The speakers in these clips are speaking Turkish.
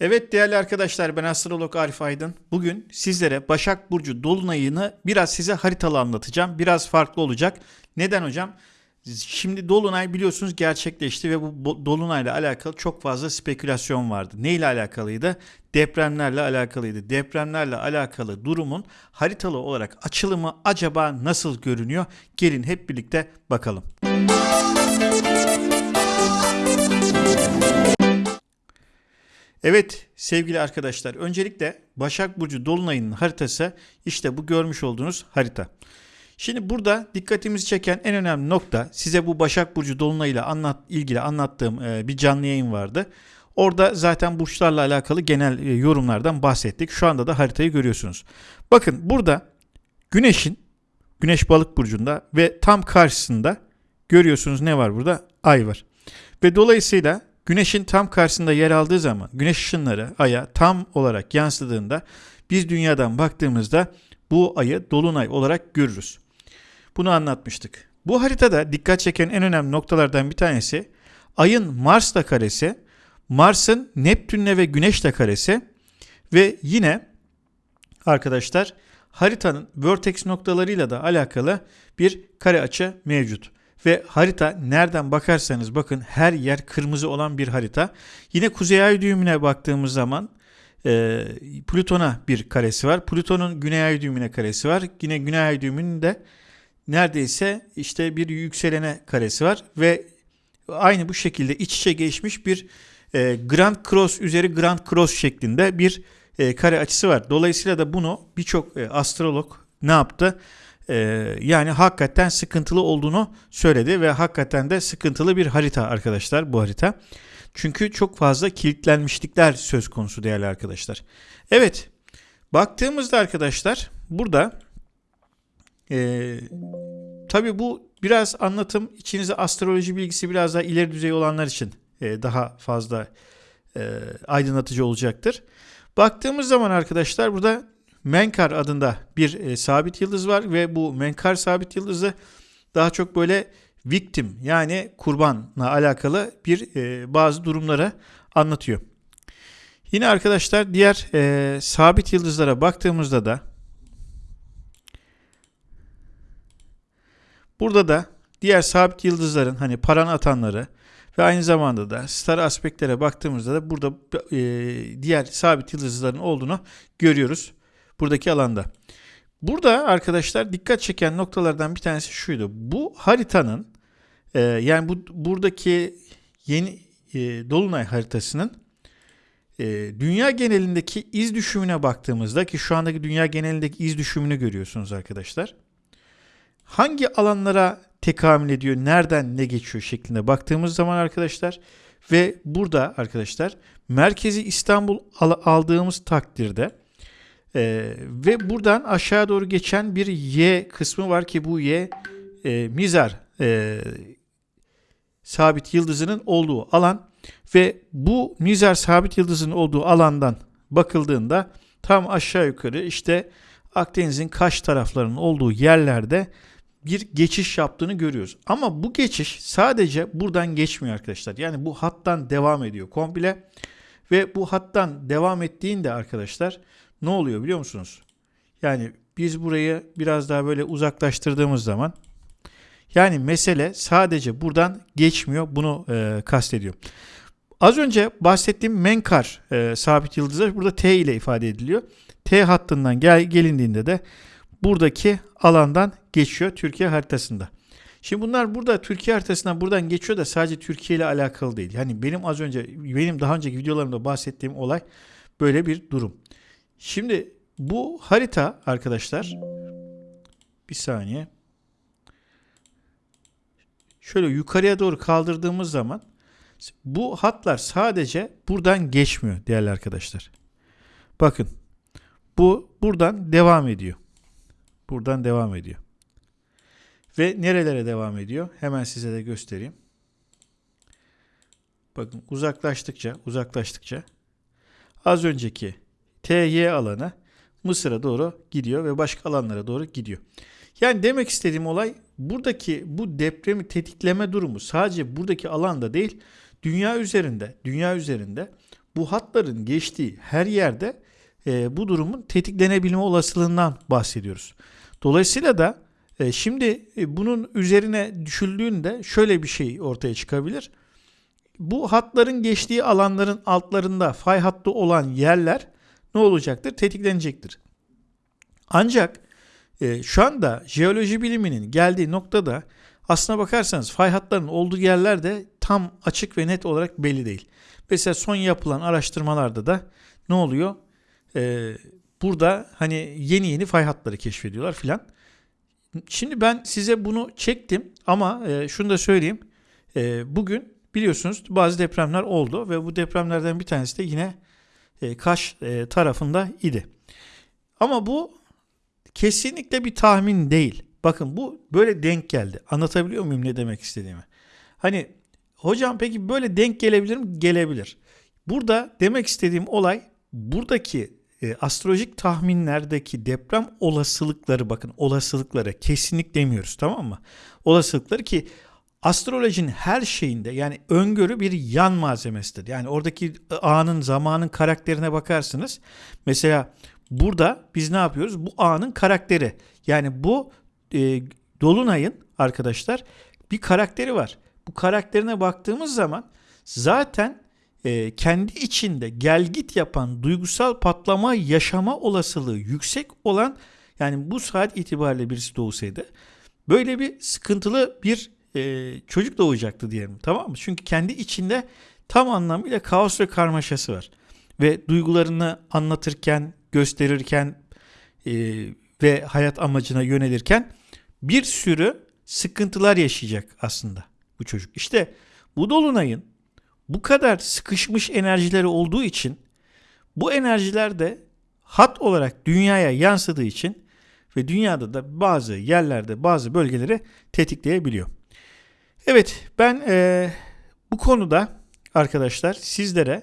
Evet değerli arkadaşlar ben astrolog Arif Aydın. Bugün sizlere Başak Burcu Dolunay'ını biraz size haritalı anlatacağım. Biraz farklı olacak. Neden hocam? Şimdi Dolunay biliyorsunuz gerçekleşti ve bu Dolunay'la alakalı çok fazla spekülasyon vardı. Ne ile alakalıydı? Depremlerle alakalıydı. Depremlerle alakalı durumun haritalı olarak açılımı acaba nasıl görünüyor? Gelin hep birlikte bakalım. Evet sevgili arkadaşlar öncelikle Başak Burcu Dolunay'ın haritası işte bu görmüş olduğunuz harita. Şimdi burada dikkatimizi çeken en önemli nokta size bu Başak Burcu Dolunay ile anlat, ilgili anlattığım e, bir canlı yayın vardı. Orada zaten burçlarla alakalı genel e, yorumlardan bahsettik. Şu anda da haritayı görüyorsunuz. Bakın burada Güneş'in Güneş Balık burcunda ve tam karşısında görüyorsunuz ne var burada? Ay var. Ve dolayısıyla Güneşin tam karşısında yer aldığı zaman güneş ışınları aya tam olarak yansıdığında biz dünyadan baktığımızda bu ayı dolunay olarak görürüz. Bunu anlatmıştık. Bu haritada dikkat çeken en önemli noktalardan bir tanesi ayın Mars'la karesi, Mars'ın Neptün'le ve Güneş'le karesi ve yine arkadaşlar haritanın vertex noktalarıyla da alakalı bir kare açı mevcut. Ve harita nereden bakarsanız bakın her yer kırmızı olan bir harita. Yine kuzey ay düğümüne baktığımız zaman e, Plüton'a bir karesi var. Plüton'un güney ay düğümüne karesi var. Yine güney ay düğümünün de neredeyse işte bir yükselene karesi var. Ve aynı bu şekilde iç içe geçmiş bir e, Grand Cross üzeri Grand Cross şeklinde bir e, kare açısı var. Dolayısıyla da bunu birçok e, astrolog ne yaptı? Ee, yani hakikaten sıkıntılı olduğunu söyledi ve hakikaten de sıkıntılı bir harita arkadaşlar bu harita. Çünkü çok fazla kilitlenmişlikler söz konusu değerli arkadaşlar. Evet baktığımızda arkadaşlar burada e, tabi bu biraz anlatım içinizde astroloji bilgisi biraz daha ileri düzey olanlar için e, daha fazla e, aydınlatıcı olacaktır. Baktığımız zaman arkadaşlar burada Menkar adında bir e, sabit yıldız var ve bu Menkar sabit yıldızı daha çok böyle victim yani kurbanla alakalı bir e, bazı durumları anlatıyor. Yine arkadaşlar diğer e, sabit yıldızlara baktığımızda da burada da diğer sabit yıldızların hani paran atanları ve aynı zamanda da star aspektlere baktığımızda da burada e, diğer sabit yıldızların olduğunu görüyoruz buradaki alanda. Burada arkadaşlar dikkat çeken noktalardan bir tanesi şuydu. Bu haritanın e, yani bu buradaki yeni e, dolunay haritasının e, dünya genelindeki iz düşümüne baktığımızda ki şu andaki dünya genelindeki iz düşümünü görüyorsunuz arkadaşlar. Hangi alanlara tekamül ediyor, nereden ne geçiyor şeklinde baktığımız zaman arkadaşlar ve burada arkadaşlar merkezi İstanbul aldığımız takdirde e, ve buradan aşağı doğru geçen bir Y kısmı var ki bu Y e, mizar e, sabit yıldızının olduğu alan ve bu mizar sabit yıldızının olduğu alandan bakıldığında tam aşağı yukarı işte Akdeniz'in kaş taraflarının olduğu yerlerde bir geçiş yaptığını görüyoruz. Ama bu geçiş sadece buradan geçmiyor arkadaşlar. Yani bu hattan devam ediyor komple. Ve bu hattan devam ettiğinde arkadaşlar ne oluyor biliyor musunuz? Yani biz burayı biraz daha böyle uzaklaştırdığımız zaman yani mesele sadece buradan geçmiyor. Bunu e, kastediyor. Az önce bahsettiğim Menkar e, sabit yıldızı burada T ile ifade ediliyor. T hattından gel, gelindiğinde de buradaki alandan geçiyor Türkiye haritasında. Şimdi bunlar burada Türkiye haritasından buradan geçiyor da sadece Türkiye ile alakalı değil. Yani benim az önce benim daha önceki videolarımda bahsettiğim olay böyle bir durum. Şimdi bu harita arkadaşlar bir saniye. Şöyle yukarıya doğru kaldırdığımız zaman bu hatlar sadece buradan geçmiyor değerli arkadaşlar. Bakın bu buradan devam ediyor. Buradan devam ediyor. Ve nerelere devam ediyor? Hemen size de göstereyim. Bakın uzaklaştıkça uzaklaştıkça az önceki TY alanı Mısır'a doğru gidiyor ve başka alanlara doğru gidiyor. Yani demek istediğim olay buradaki bu depremi tetikleme durumu sadece buradaki alanda değil dünya üzerinde dünya üzerinde bu hatların geçtiği her yerde e, bu durumun tetiklenebilme olasılığından bahsediyoruz. Dolayısıyla da e, şimdi e, bunun üzerine düşüldüğünde şöyle bir şey ortaya çıkabilir. Bu hatların geçtiği alanların altlarında fay hattı olan yerler ne olacaktır? Tetiklenecektir. Ancak e, şu anda jeoloji biliminin geldiği noktada aslına bakarsanız fay hatlarının olduğu yerler de tam açık ve net olarak belli değil. Mesela son yapılan araştırmalarda da ne oluyor? Ee, burada hani yeni yeni fay hatları keşfediyorlar filan. Şimdi ben size bunu çektim ama e, şunu da söyleyeyim. E, bugün biliyorsunuz bazı depremler oldu ve bu depremlerden bir tanesi de yine e, Kaş e, tarafında idi. Ama bu kesinlikle bir tahmin değil. Bakın bu böyle denk geldi. Anlatabiliyor muyum ne demek istediğimi? Hani hocam peki böyle denk gelebilir mi? Gelebilir. Burada demek istediğim olay buradaki e, astrolojik tahminlerdeki deprem olasılıkları bakın olasılıkları kesinlik demiyoruz tamam mı? Olasılıkları ki astrolojinin her şeyinde yani öngörü bir yan malzemesidir. Yani oradaki anın, zamanın karakterine bakarsınız. Mesela burada biz ne yapıyoruz? Bu anın karakteri. Yani bu e, Dolunay'ın arkadaşlar bir karakteri var. Bu karakterine baktığımız zaman zaten e, kendi içinde gel git yapan duygusal patlama yaşama olasılığı yüksek olan yani bu saat itibariyle birisi doğsaydı böyle bir sıkıntılı bir e, çocuk doğacaktı diyelim tamam mı? Çünkü kendi içinde tam anlamıyla kaos ve karmaşası var. Ve duygularını anlatırken, gösterirken e, ve hayat amacına yönelirken bir sürü sıkıntılar yaşayacak aslında bu çocuk. İşte bu dolunayın bu kadar sıkışmış enerjileri olduğu için bu enerjiler de hat olarak dünyaya yansıdığı için ve dünyada da bazı yerlerde bazı bölgeleri tetikleyebiliyor. Evet ben e, bu konuda arkadaşlar sizlere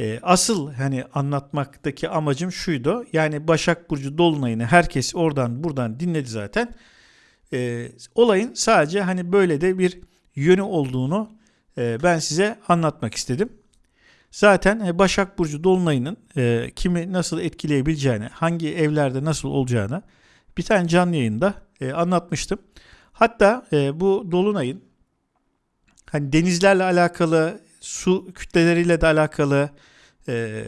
e, asıl hani anlatmaktaki amacım şuydu. Yani Başak Burcu Dolunay'ını herkes oradan buradan dinledi zaten. E, olayın sadece hani böyle de bir yönü olduğunu e, ben size anlatmak istedim. Zaten e, Başak Burcu Dolunay'ının e, kimi nasıl etkileyebileceğini, hangi evlerde nasıl olacağını bir tane canlı yayında e, anlatmıştım. Hatta e, bu Dolunay'ın hani denizlerle alakalı, su kütleleriyle de alakalı e,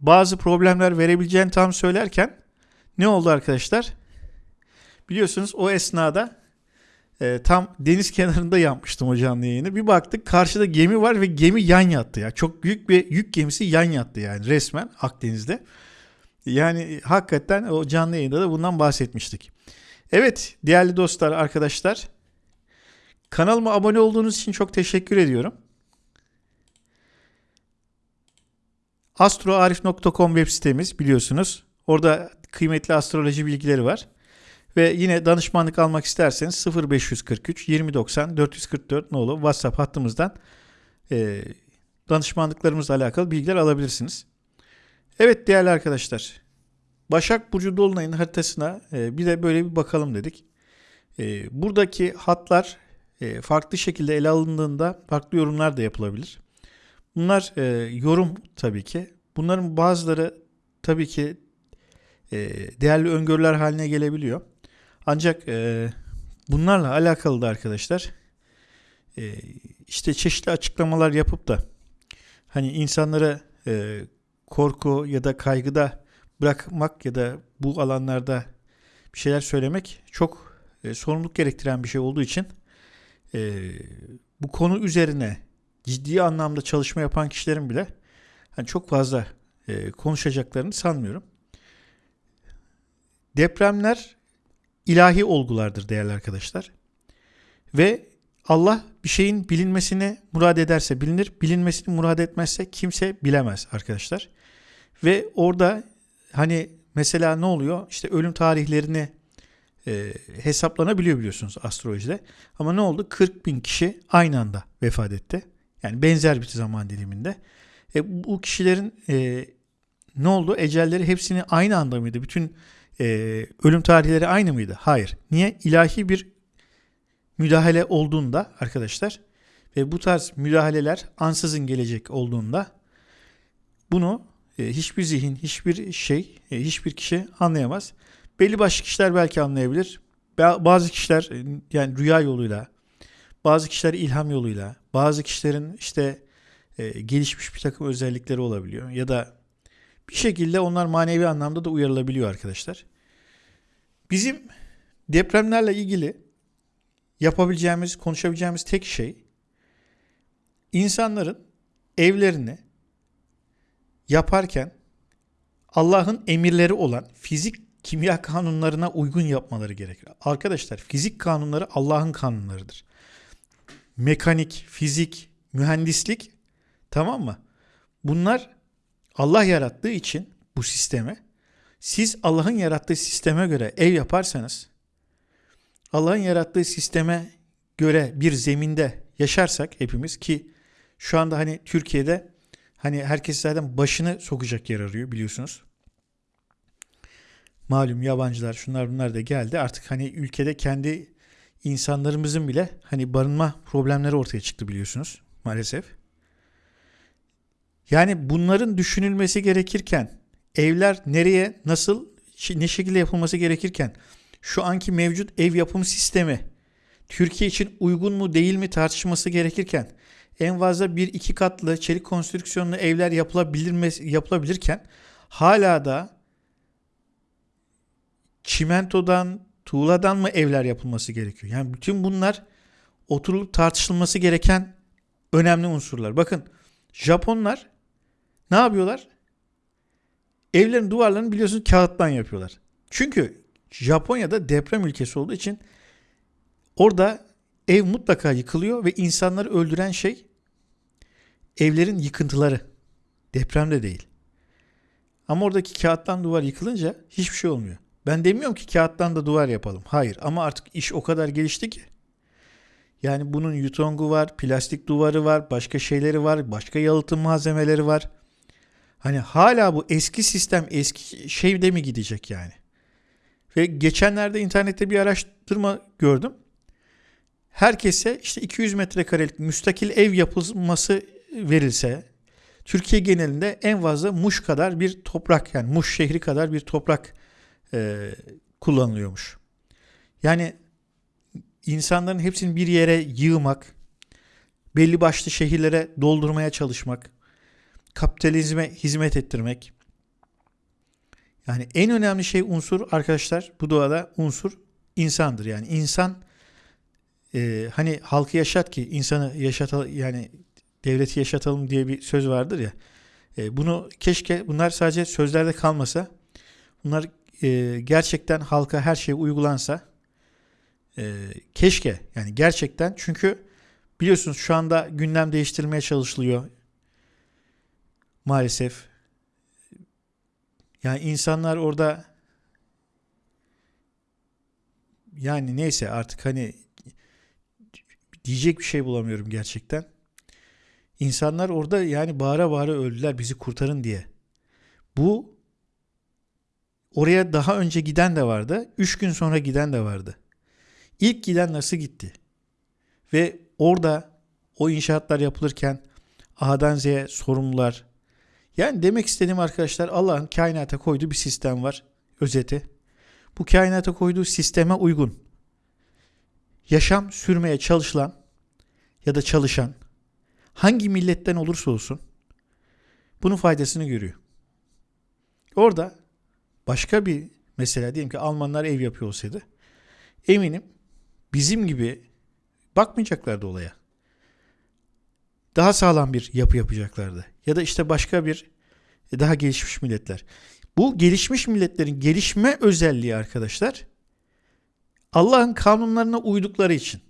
bazı problemler verebileceğini tam söylerken ne oldu arkadaşlar? Biliyorsunuz o esnada e, tam deniz kenarında yapmıştım o canlı yayını. Bir baktık karşıda gemi var ve gemi yan yattı ya. Çok büyük bir yük gemisi yan yattı yani resmen Akdeniz'de. Yani hakikaten o canlı yayında da bundan bahsetmiştik. Evet değerli dostlar, arkadaşlar. Kanalıma abone olduğunuz için çok teşekkür ediyorum. astroarif.com web sitemiz biliyorsunuz. Orada kıymetli astroloji bilgileri var. Ve yine danışmanlık almak isterseniz 0543 2090 444 nolu WhatsApp hattımızdan e, danışmanlıklarımızla alakalı bilgiler alabilirsiniz. Evet değerli arkadaşlar. Başak Burcu Dolunay'ın haritasına e, bir de böyle bir bakalım dedik. E, buradaki hatlar e, farklı şekilde ele alındığında farklı yorumlar da yapılabilir. Bunlar yorum tabii ki. Bunların bazıları tabii ki değerli öngörüler haline gelebiliyor. Ancak bunlarla alakalı da arkadaşlar işte çeşitli açıklamalar yapıp da hani insanlara korku ya da kaygıda bırakmak ya da bu alanlarda bir şeyler söylemek çok e, sorumluluk gerektiren bir şey olduğu için e, bu konu üzerine ciddi anlamda çalışma yapan kişilerin bile hani çok fazla e, konuşacaklarını sanmıyorum. Depremler ilahi olgulardır değerli arkadaşlar. Ve Allah bir şeyin bilinmesini murad ederse bilinir, bilinmesini murad etmezse kimse bilemez arkadaşlar. Ve orada hani mesela ne oluyor? İşte ölüm tarihlerini e, hesaplanabiliyor biliyorsunuz astrolojide. Ama ne oldu? 40 bin kişi aynı anda vefat etti. Yani benzer bir zaman diliminde. E, bu kişilerin e, ne oldu? Ecelleri hepsini aynı anda mıydı? Bütün e, ölüm tarihleri aynı mıydı? Hayır. Niye? İlahi bir müdahale olduğunda arkadaşlar ve bu tarz müdahaleler ansızın gelecek olduğunda bunu hiçbir zihin, hiçbir şey, e, hiçbir kişi anlayamaz. Belli başlı kişiler belki anlayabilir. Bazı kişiler e, yani rüya yoluyla, bazı kişiler ilham yoluyla, bazı kişilerin işte e, gelişmiş bir takım özellikleri olabiliyor. Ya da bir şekilde onlar manevi anlamda da uyarılabiliyor arkadaşlar. Bizim depremlerle ilgili yapabileceğimiz, konuşabileceğimiz tek şey insanların evlerini yaparken Allah'ın emirleri olan fizik kimya kanunlarına uygun yapmaları gerekir. Arkadaşlar fizik kanunları Allah'ın kanunlarıdır. Mekanik, fizik, mühendislik tamam mı? Bunlar Allah yarattığı için bu sisteme siz Allah'ın yarattığı sisteme göre ev yaparsanız Allah'ın yarattığı sisteme göre bir zeminde yaşarsak hepimiz ki şu anda hani Türkiye'de hani herkes zaten başını sokacak yer arıyor biliyorsunuz. Malum yabancılar şunlar bunlar da geldi. Artık hani ülkede kendi insanlarımızın bile hani barınma problemleri ortaya çıktı biliyorsunuz maalesef. Yani bunların düşünülmesi gerekirken evler nereye nasıl ne şekilde yapılması gerekirken şu anki mevcut ev yapım sistemi Türkiye için uygun mu değil mi tartışması gerekirken en fazla bir iki katlı çelik konstrüksiyonlu evler yapılabilir yapılabilirken hala da çimentodan, tuğladan mı evler yapılması gerekiyor? Yani bütün bunlar oturulup tartışılması gereken önemli unsurlar. Bakın Japonlar ne yapıyorlar? Evlerin duvarlarını biliyorsunuz kağıttan yapıyorlar. Çünkü Japonya'da deprem ülkesi olduğu için orada ev mutlaka yıkılıyor ve insanları öldüren şey evlerin yıkıntıları. Depremde değil. Ama oradaki kağıttan duvar yıkılınca hiçbir şey olmuyor. Ben demiyorum ki kağıttan da duvar yapalım. Hayır ama artık iş o kadar gelişti ki. Yani bunun yutongu var, plastik duvarı var, başka şeyleri var, başka yalıtım malzemeleri var. Hani hala bu eski sistem eski şeyde mi gidecek yani? Ve geçenlerde internette bir araştırma gördüm. Herkese işte 200 metrekarelik müstakil ev yapılması verilse Türkiye genelinde en fazla Muş kadar bir toprak yani Muş şehri kadar bir toprak e, kullanılıyormuş. Yani insanların hepsini bir yere yığmak, belli başlı şehirlere doldurmaya çalışmak, kapitalizme hizmet ettirmek. Yani en önemli şey unsur arkadaşlar bu doğada unsur insandır. Yani insan e, hani halkı yaşat ki insanı yaşatalım yani devleti yaşatalım diye bir söz vardır ya. E, bunu keşke bunlar sadece sözlerde kalmasa bunlar e, gerçekten halka her şey uygulansa e, keşke yani gerçekten çünkü biliyorsunuz şu anda gündem değiştirilmeye çalışılıyor maalesef. Yani insanlar orada yani neyse artık hani diyecek bir şey bulamıyorum gerçekten. İnsanlar orada yani bağıra bağıra öldüler bizi kurtarın diye. Bu oraya daha önce giden de vardı. Üç gün sonra giden de vardı. İlk giden nasıl gitti? Ve orada o inşaatlar yapılırken A'dan Z'ye sorumlular, yani demek istediğim arkadaşlar Allah'ın kainata koyduğu bir sistem var. Özeti. Bu kainata koyduğu sisteme uygun. Yaşam sürmeye çalışılan ya da çalışan hangi milletten olursa olsun bunun faydasını görüyor. Orada başka bir mesela diyelim ki Almanlar ev yapıyor olsaydı eminim bizim gibi bakmayacaklardı olaya daha sağlam bir yapı yapacaklardı. Ya da işte başka bir e, daha gelişmiş milletler. Bu gelişmiş milletlerin gelişme özelliği arkadaşlar Allah'ın kanunlarına uydukları için.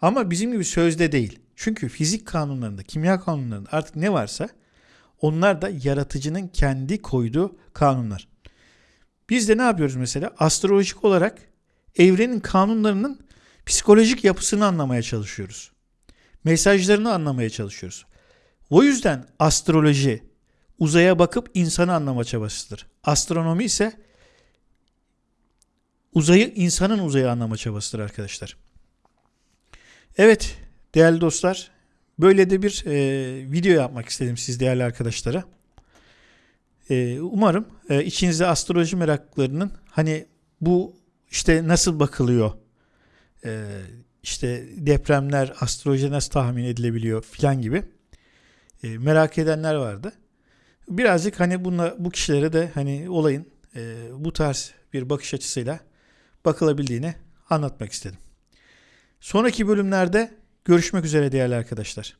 Ama bizim gibi sözde değil. Çünkü fizik kanunlarında, kimya kanunlarında artık ne varsa onlar da yaratıcının kendi koyduğu kanunlar. Biz de ne yapıyoruz mesela? Astrolojik olarak evrenin kanunlarının psikolojik yapısını anlamaya çalışıyoruz mesajlarını anlamaya çalışıyoruz. O yüzden astroloji uzaya bakıp insanı anlama çabasıdır. Astronomi ise uzayı insanın uzayı anlama çabasıdır arkadaşlar. Evet değerli dostlar böyle de bir e, video yapmak istedim siz değerli arkadaşlara. E, umarım e, içinizde astroloji meraklarının hani bu işte nasıl bakılıyor e, işte depremler astroloji nasıl tahmin edilebiliyor filan gibi e, merak edenler vardı. Birazcık hani bunla, bu kişilere de hani olayın e, bu tarz bir bakış açısıyla bakılabildiğini anlatmak istedim. Sonraki bölümlerde görüşmek üzere değerli arkadaşlar.